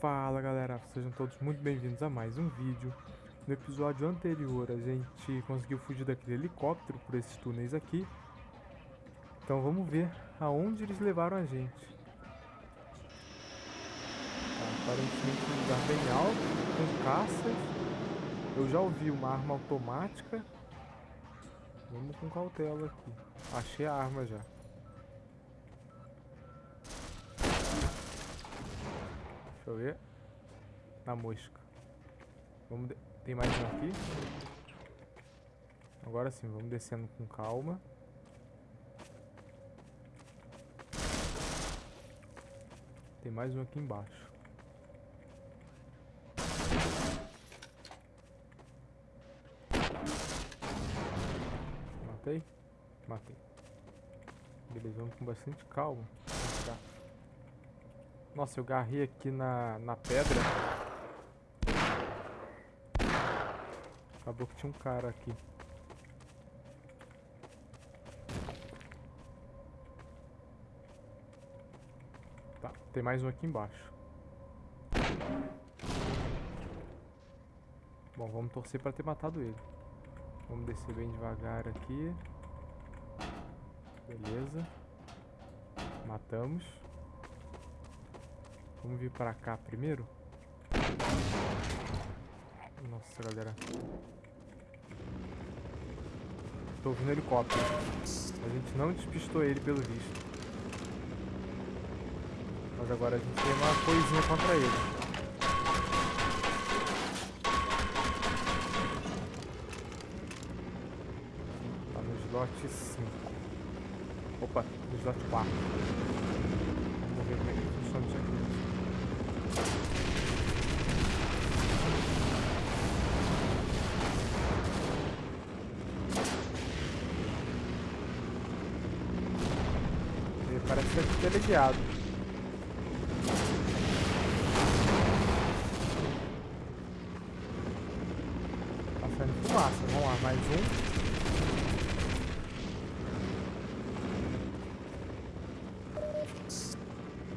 Fala galera, sejam todos muito bem-vindos a mais um vídeo. No episódio anterior a gente conseguiu fugir daquele helicóptero por esses túneis aqui. Então vamos ver aonde eles levaram a gente. Tá, aparentemente um lugar bem alto, com caças. Eu já ouvi uma arma automática. Vamos com cautela aqui. Achei a arma já. Deixa eu ver. Na mosca. Vamos de... Tem mais um aqui. Agora sim, vamos descendo com calma. Tem mais um aqui embaixo. Matei? Matei. Beleza, vamos com bastante calma. Nossa, eu garrei aqui na, na pedra. Acabou que tinha um cara aqui. Tá, tem mais um aqui embaixo. Bom, vamos torcer para ter matado ele. Vamos descer bem devagar aqui. Beleza. Matamos. Vamos vir pra cá primeiro. Nossa, galera. Tô ouvindo helicóptero. A gente não despistou ele pelo visto. Mas agora a gente tem uma coisinha contra ele. Tá slot 5. Opa, slot 4. Vamos ver como é que funciona isso aqui. Parece ser teleguiado. Passando fumaça. Vamos lá, mais um.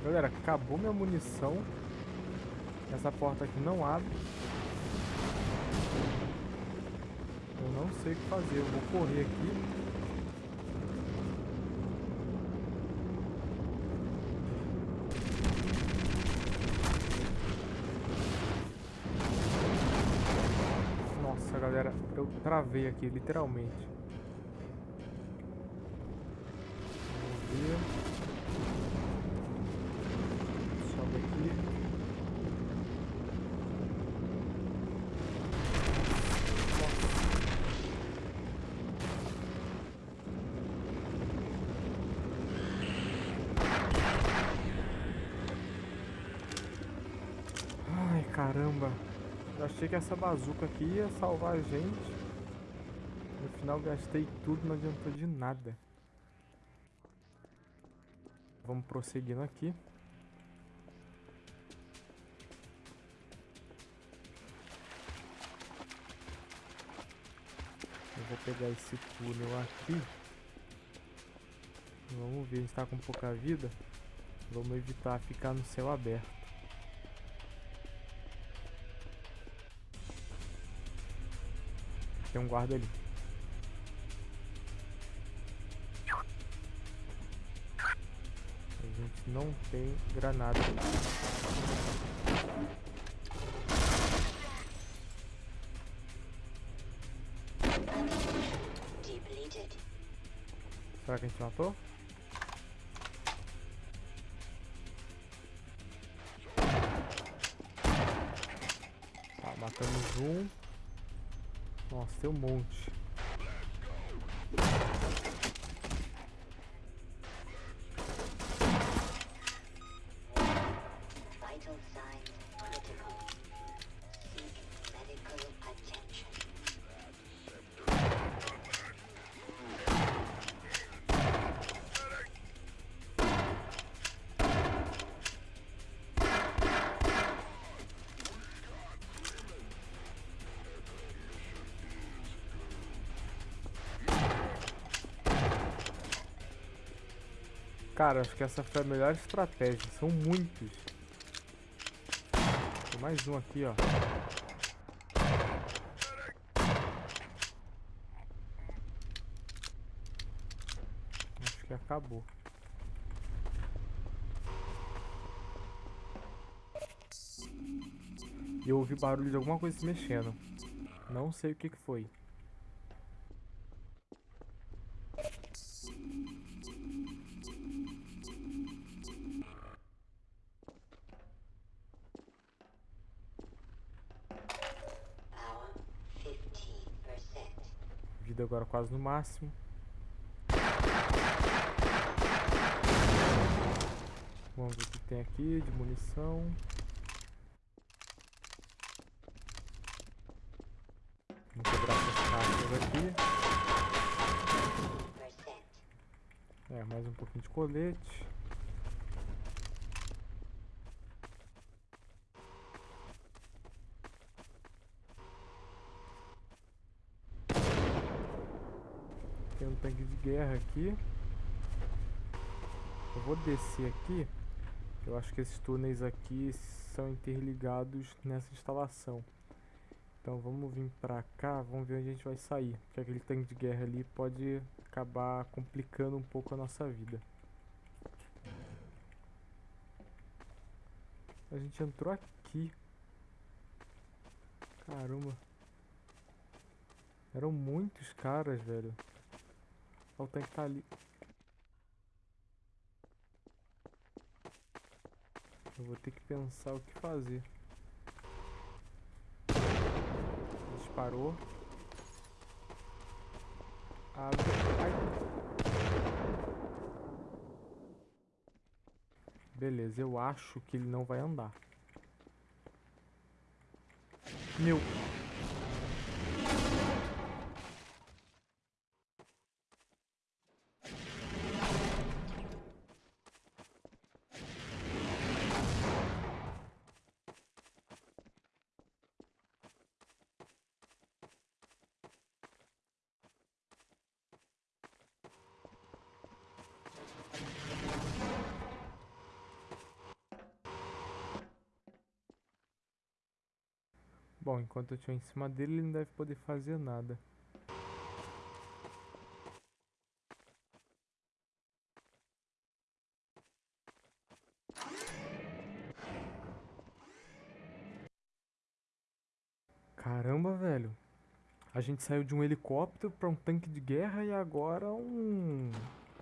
Galera, acabou minha munição. Essa porta aqui não abre. Eu não sei o que fazer. Eu vou correr aqui. galera. Eu travei aqui, literalmente. Vamos ver. Sobe aqui. Ai, caramba. Eu achei que essa bazuca aqui ia salvar a gente. Final gastei tudo, não adiantou de nada. Vamos prosseguindo aqui. Eu vou pegar esse túnel aqui. Vamos ver, a gente está com pouca vida. Vamos evitar ficar no céu aberto. Tem um guarda ali. Não tem granada. Será que a gente matou? Tá, matamos um. Nossa, tem um monte. Cara, acho que essa foi a melhor estratégia. São muitos. Tem mais um aqui, ó. Acho que acabou. E eu ouvi barulho de alguma coisa se mexendo. Não sei o que, que foi. Agora quase no máximo. Vamos ver o que tem aqui de munição. Vamos quebrar essas caixas aqui. É, mais um pouquinho de colete. Tanque de guerra aqui. Eu vou descer aqui. Eu acho que esses túneis aqui são interligados nessa instalação. Então vamos vir pra cá, vamos ver onde a gente vai sair. Porque aquele tanque de guerra ali pode acabar complicando um pouco a nossa vida. A gente entrou aqui. Caramba. Eram muitos caras, velho. O tanque tá ali. Eu vou ter que pensar o que fazer. Disparou. Abre. Ai. Beleza, eu acho que ele não vai andar. Meu. Bom, enquanto eu estiver em cima dele, ele não deve poder fazer nada. Caramba, velho. A gente saiu de um helicóptero para um tanque de guerra e agora um...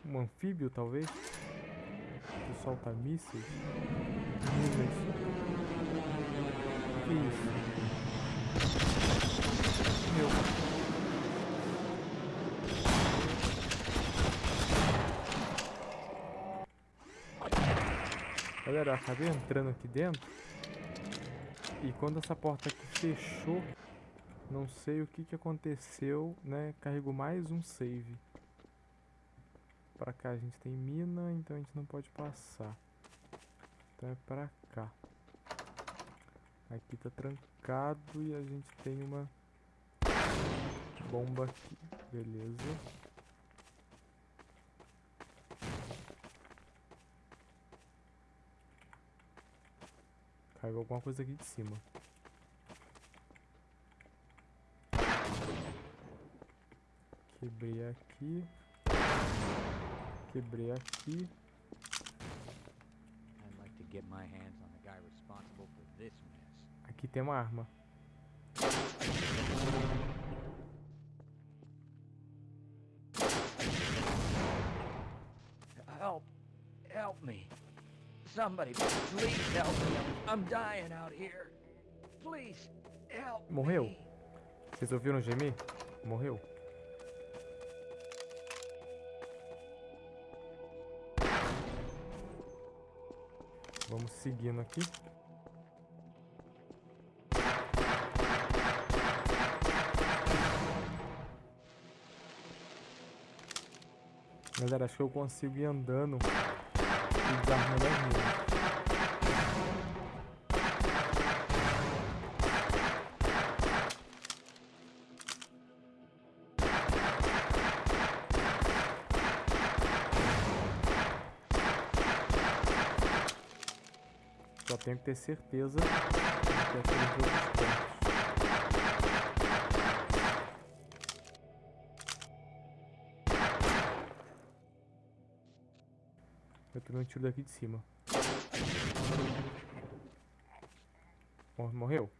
Um anfíbio, talvez? Que solta mísseis? Minas. Que isso? Meu. Galera, eu acabei entrando aqui dentro. E quando essa porta aqui fechou, não sei o que, que aconteceu, né? Carregou mais um save. Pra cá a gente tem mina, então a gente não pode passar. Então é pra cá. Aqui tá trancado e a gente tem uma bomba aqui. Beleza. Caiu alguma coisa aqui de cima. Quebrei aqui. Quebrei aqui. I'd like to get my hands on the guy responsible for. Aqui tem uma arma. Help! Help me! Somebody, please help me. I'm, dying out here. Please, help Morreu? Vocês ouviram gemer? Morreu. Vamos seguindo aqui. Galera, acho que eu consigo ir andando e desarmando as minas. Só tenho que ter certeza que aquele jogo tomei um tiro daqui de cima. Morreu?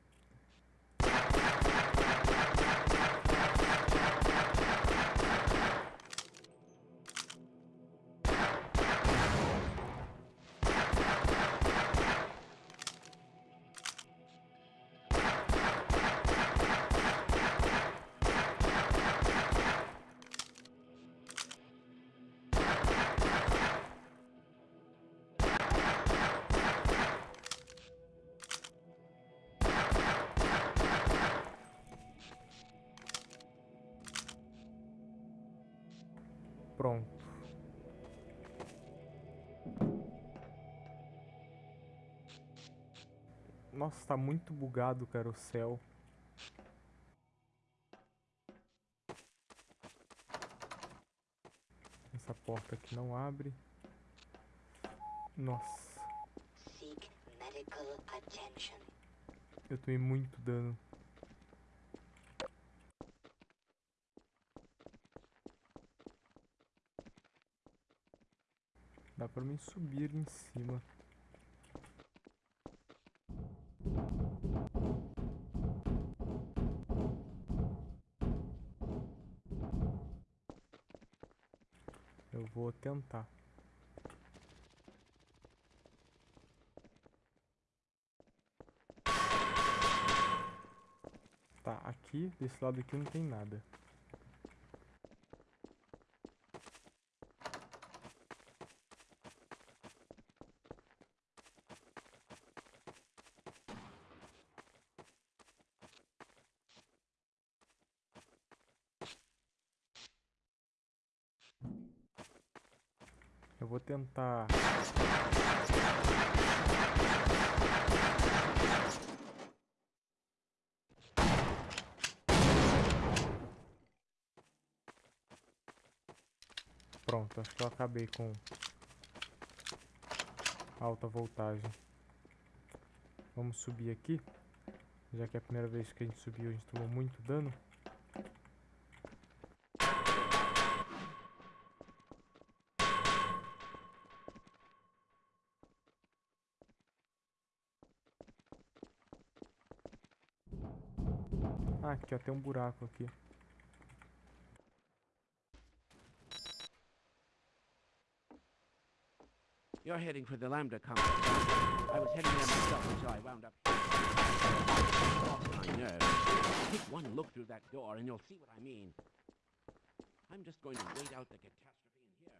Pronto. Nossa, tá muito bugado, cara, o céu. Essa porta aqui não abre. Nossa. Eu tomei muito dano. Dá pra mim subir em cima. Eu vou tentar. Tá, aqui, desse lado aqui não tem nada. Eu vou tentar... Pronto, acho que eu acabei com alta voltagem. Vamos subir aqui. Já que é a primeira vez que a gente subiu, a gente tomou muito dano. Tem um buraco aqui. You're heading for the Lambda complex. I was heading there myself until I wound up. Lost my nerve. Take one look through that door and you'll see what I mean. I'm just going to wait out the catastrophe in here.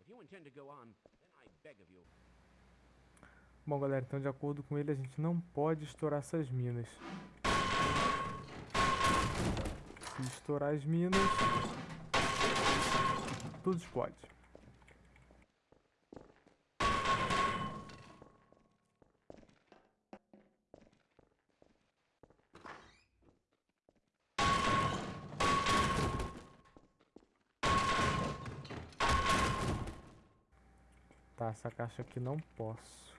If you intend to go on, then I beg of you. Bom, galera, então de acordo com ele, a gente não pode estourar essas minas. Se estourar as minas, tudo explode. Tá, essa caixa aqui não posso.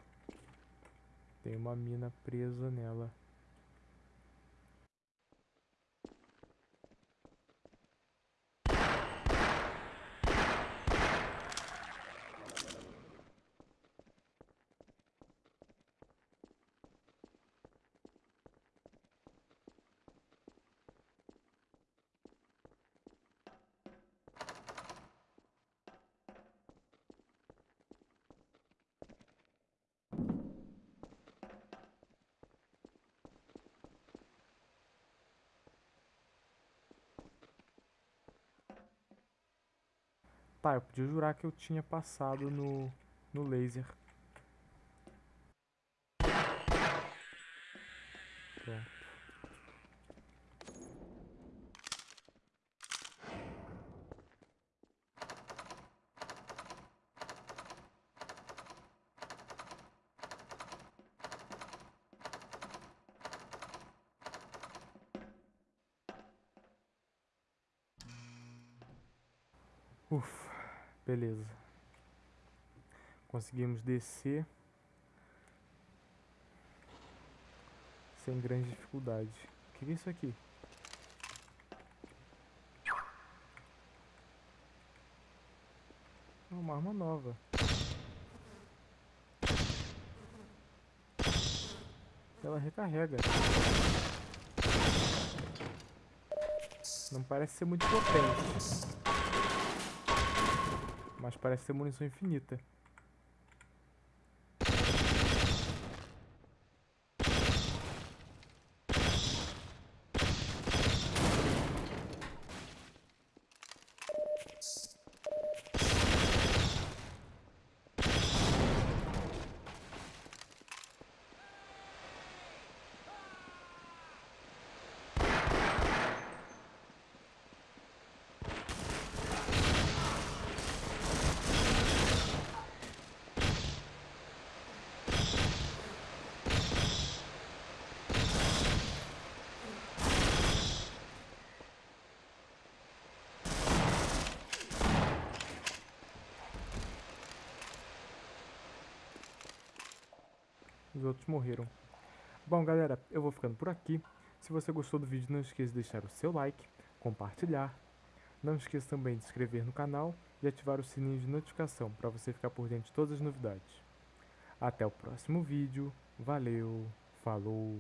Tem uma mina presa nela. Tá, eu podia jurar que eu tinha passado no, no laser. Pronto. Beleza. Conseguimos descer. sem grande dificuldade. O que é isso aqui? É uma arma nova. Ela recarrega. Não parece ser muito potente. Mas parece ser munição infinita. Os outros morreram. Bom, galera, eu vou ficando por aqui. Se você gostou do vídeo, não esqueça de deixar o seu like, compartilhar. Não esqueça também de se inscrever no canal e ativar o sininho de notificação para você ficar por dentro de todas as novidades. Até o próximo vídeo. Valeu, falou!